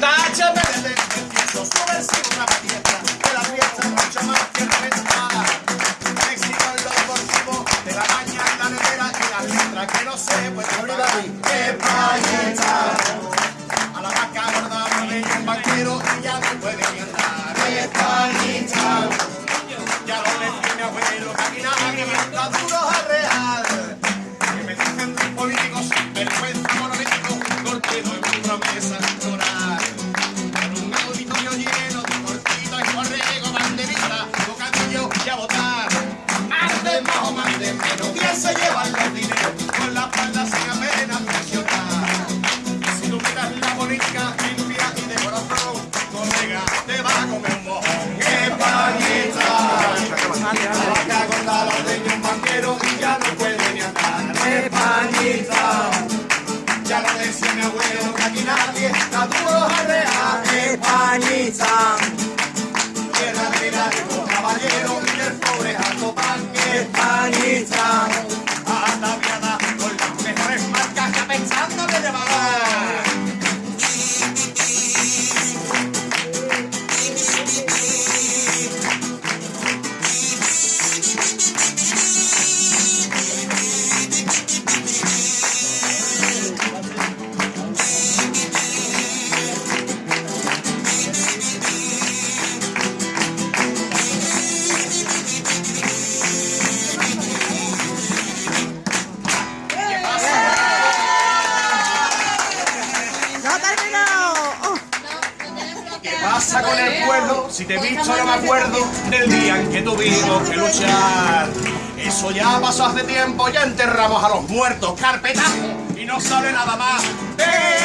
Táchame de tendencioso, subversivo, una fiesta, de la fiesta mucho más que reventada. Éxito en lo deportivo, de la maña en la nevera y las letras que no se pueden pagar. Españita, a la vaca gorda me un banquero y ya no puede andar. Españita, ya lo decía mi abuelo, que aquí nadie está duro cortino en Mi abuelo, que aquí nadie está duro a real. ¡Españita! Tierra de largo caballero y del pobre alto pan. ¡Españita! Ataviada con las mejores marcas ya pensando de llevar. Con el pueblo? Si te he visto no me acuerdo del día en que tuvimos que luchar. Eso ya pasó hace tiempo, ya enterramos a los muertos, carpetazo, y no sale nada más. Pero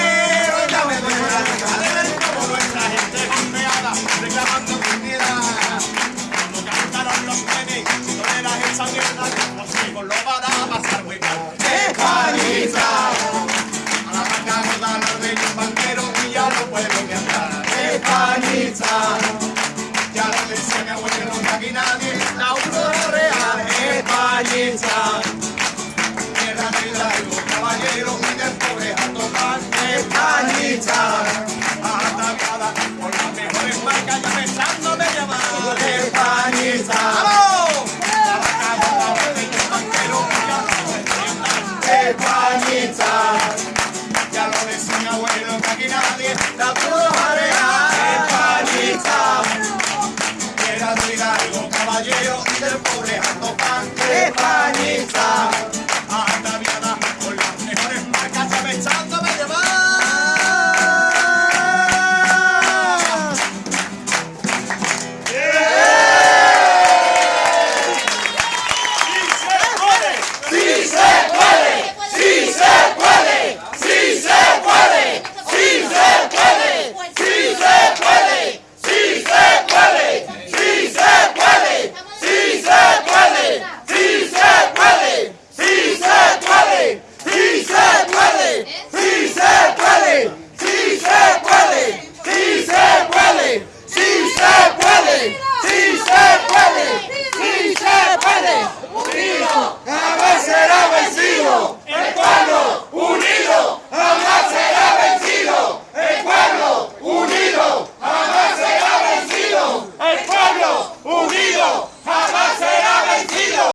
Españita, ya lo decía abuelo, que aquí nadie está duro